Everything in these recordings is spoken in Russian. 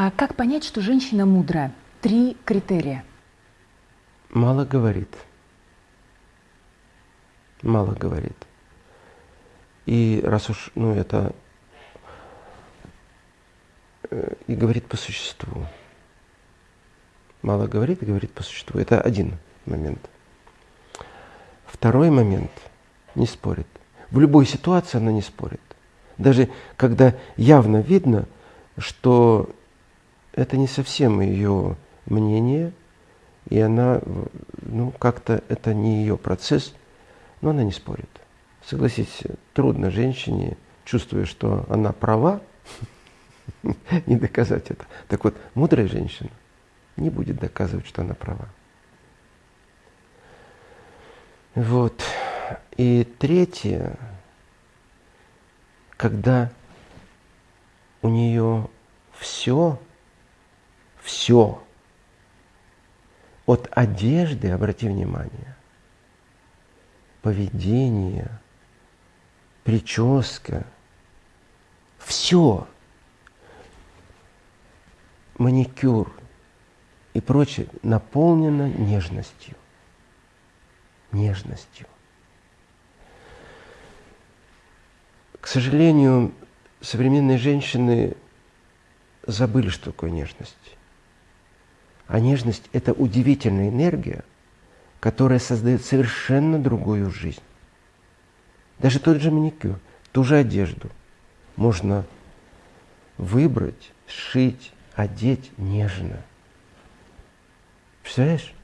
А как понять, что женщина мудрая? Три критерия. Мало говорит. Мало говорит. И раз уж, ну, это э, и говорит по существу. Мало говорит и говорит по существу. Это один момент. Второй момент – не спорит. В любой ситуации она не спорит. Даже когда явно видно, что это не совсем ее мнение, и она, ну, как-то это не ее процесс, но она не спорит. Согласитесь, трудно женщине, чувствуя, что она права, не доказать это. Так вот, мудрая женщина не будет доказывать, что она права. Вот. И третье, когда у нее все, все, от одежды, обрати внимание, поведение, прическа, все, маникюр и прочее наполнено нежностью. Нежностью. К сожалению, современные женщины забыли, что такое нежность. А нежность – это удивительная энергия, которая создает совершенно другую жизнь. Даже тот же маникюр, ту же одежду можно выбрать, сшить, одеть нежно. Представляешь?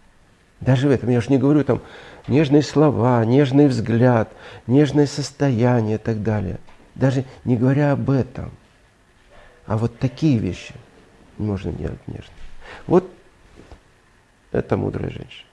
Даже в этом, я же не говорю там нежные слова, нежный взгляд, нежное состояние и так далее. Даже не говоря об этом. А вот такие вещи можно делать нежно. Вот это мудрая женщина.